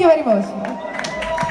Thank you very much.